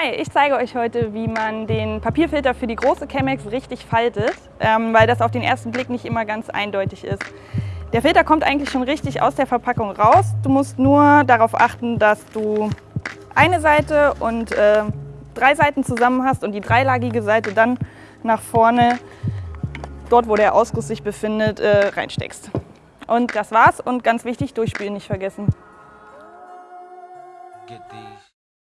Hi, ich zeige euch heute, wie man den Papierfilter für die große Chemex richtig faltet, ähm, weil das auf den ersten Blick nicht immer ganz eindeutig ist. Der Filter kommt eigentlich schon richtig aus der Verpackung raus. Du musst nur darauf achten, dass du eine Seite und äh, drei Seiten zusammen hast und die dreilagige Seite dann nach vorne, dort wo der Ausguss sich befindet, äh, reinsteckst. Und das war's und ganz wichtig, durchspülen nicht vergessen. Get these.